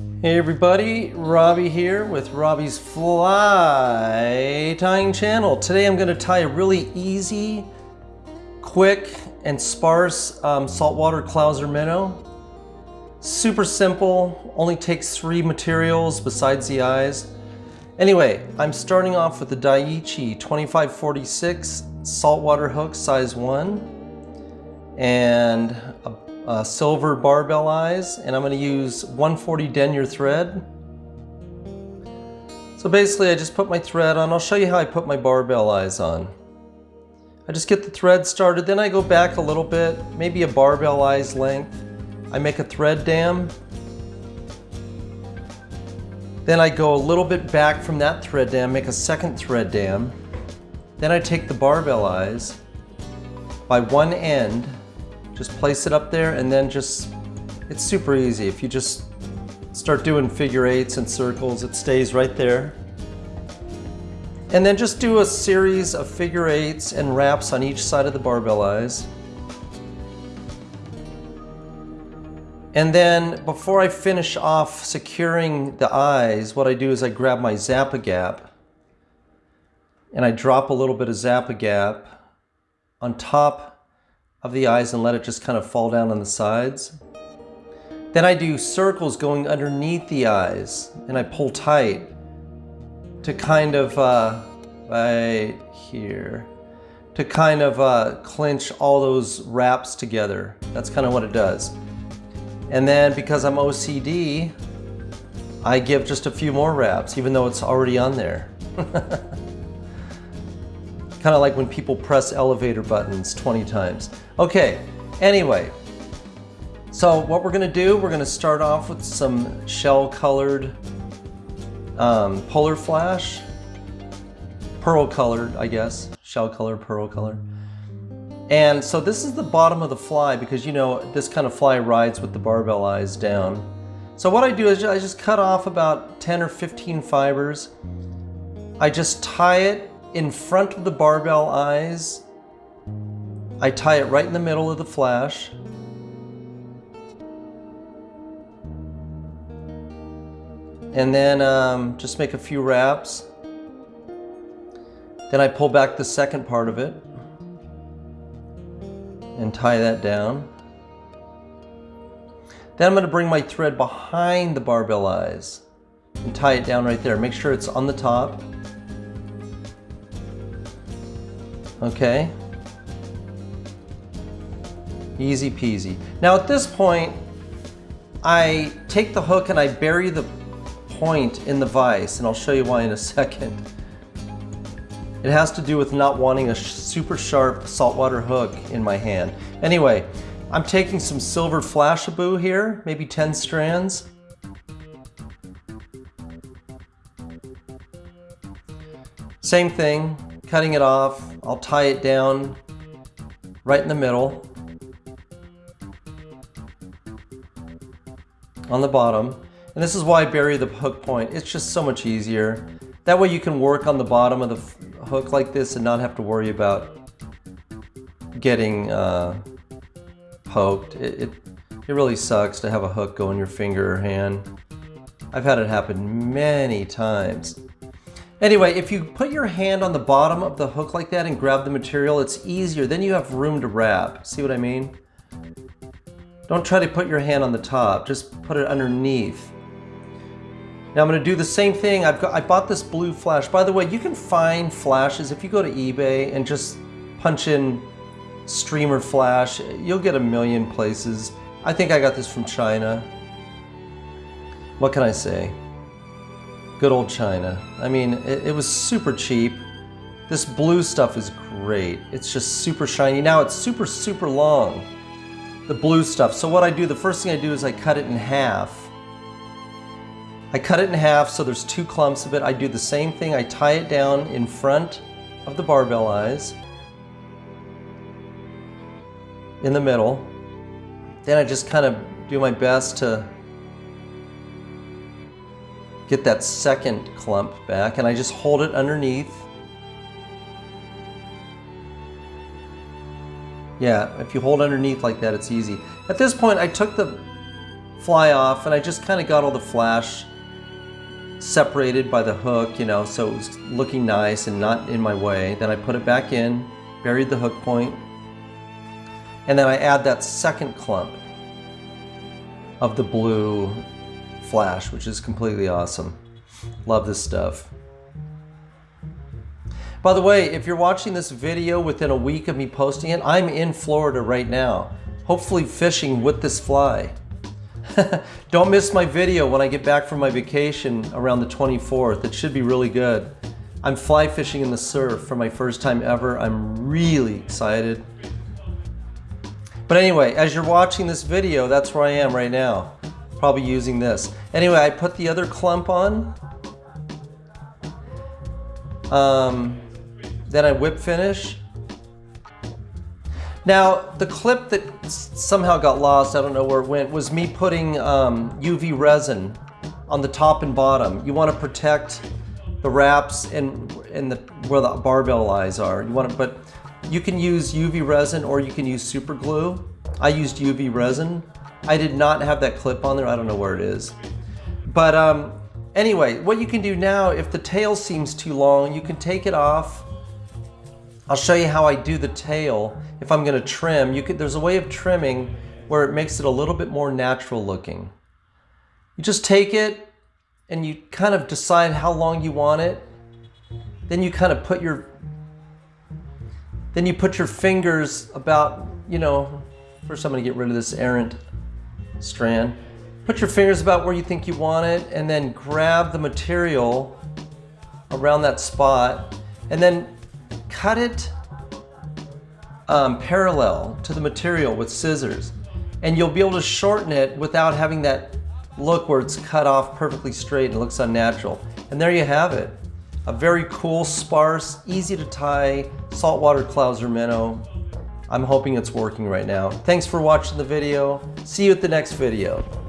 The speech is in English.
Hey everybody, Robbie here with Robbie's Fly Tying Channel. Today I'm going to tie a really easy, quick, and sparse um, saltwater clouser minnow. Super simple, only takes three materials besides the eyes. Anyway, I'm starting off with the Daiichi 2546 saltwater hook size 1 and a, a silver barbell eyes and I'm going to use 140 denier thread. So basically I just put my thread on. I'll show you how I put my barbell eyes on. I just get the thread started, then I go back a little bit, maybe a barbell eyes length. I make a thread dam then I go a little bit back from that thread dam, make a second thread dam. Then I take the barbell eyes by one end, just place it up there and then just, it's super easy. If you just start doing figure eights and circles, it stays right there. And then just do a series of figure eights and wraps on each side of the barbell eyes. And then before I finish off securing the eyes, what I do is I grab my Zap-A-Gap and I drop a little bit of Zap-A-Gap on top of the eyes and let it just kind of fall down on the sides. Then I do circles going underneath the eyes and I pull tight to kind of, uh, right here, to kind of uh, clinch all those wraps together. That's kind of what it does. And then because I'm OCD, I give just a few more wraps, even though it's already on there. kind of like when people press elevator buttons 20 times. Okay, anyway, so what we're gonna do, we're gonna start off with some shell colored um, polar flash, pearl colored, I guess, shell color, pearl color. And so this is the bottom of the fly because you know this kind of fly rides with the barbell eyes down. So what I do is I just cut off about 10 or 15 fibers. I just tie it in front of the barbell eyes. I tie it right in the middle of the flash. And then um, just make a few wraps. Then I pull back the second part of it and tie that down. Then I'm going to bring my thread behind the barbell eyes and tie it down right there. Make sure it's on the top. Okay. Easy peasy. Now at this point, I take the hook and I bury the point in the vise, and I'll show you why in a second. It has to do with not wanting a super sharp saltwater hook in my hand. Anyway, I'm taking some silver Flashabou here, maybe 10 strands. Same thing, cutting it off. I'll tie it down right in the middle on the bottom. And this is why I bury the hook point. It's just so much easier. That way you can work on the bottom of the hook like this and not have to worry about getting uh, poked. It, it, it really sucks to have a hook go in your finger or hand. I've had it happen many times. Anyway, if you put your hand on the bottom of the hook like that and grab the material, it's easier. Then you have room to wrap. See what I mean? Don't try to put your hand on the top. Just put it underneath. Now I'm going to do the same thing. I've got, I bought this blue flash. By the way, you can find flashes if you go to eBay and just punch in streamer flash. You'll get a million places. I think I got this from China. What can I say? Good old China. I mean, it, it was super cheap. This blue stuff is great. It's just super shiny. Now it's super, super long. The blue stuff. So what I do, the first thing I do is I cut it in half I cut it in half so there's two clumps of it. I do the same thing. I tie it down in front of the barbell eyes in the middle. Then I just kind of do my best to get that second clump back and I just hold it underneath. Yeah, if you hold underneath like that, it's easy. At this point, I took the fly off and I just kind of got all the flash separated by the hook, you know, so it was looking nice and not in my way. Then I put it back in, buried the hook point, and then I add that second clump of the blue flash, which is completely awesome. Love this stuff. By the way, if you're watching this video within a week of me posting it, I'm in Florida right now, hopefully fishing with this fly. Don't miss my video when I get back from my vacation around the 24th. It should be really good. I'm fly fishing in the surf for my first time ever. I'm really excited. But anyway, as you're watching this video, that's where I am right now. Probably using this. Anyway, I put the other clump on. Um, then I whip finish. Now, the clip that somehow got lost, I don't know where it went, was me putting um, UV resin on the top and bottom. You want to protect the wraps and, and the, where the barbell eyes are. You want to, but you can use UV resin or you can use super glue. I used UV resin. I did not have that clip on there. I don't know where it is. But um, anyway, what you can do now, if the tail seems too long, you can take it off I'll show you how I do the tail. If I'm gonna trim, you could, there's a way of trimming where it makes it a little bit more natural looking. You just take it and you kind of decide how long you want it. Then you kind of put your, then you put your fingers about, you know, first I'm gonna get rid of this errant strand. Put your fingers about where you think you want it and then grab the material around that spot and then cut it um, parallel to the material with scissors and you'll be able to shorten it without having that look where it's cut off perfectly straight and looks unnatural. And there you have it. A very cool, sparse, easy to tie saltwater Clouser minnow. I'm hoping it's working right now. Thanks for watching the video. See you at the next video.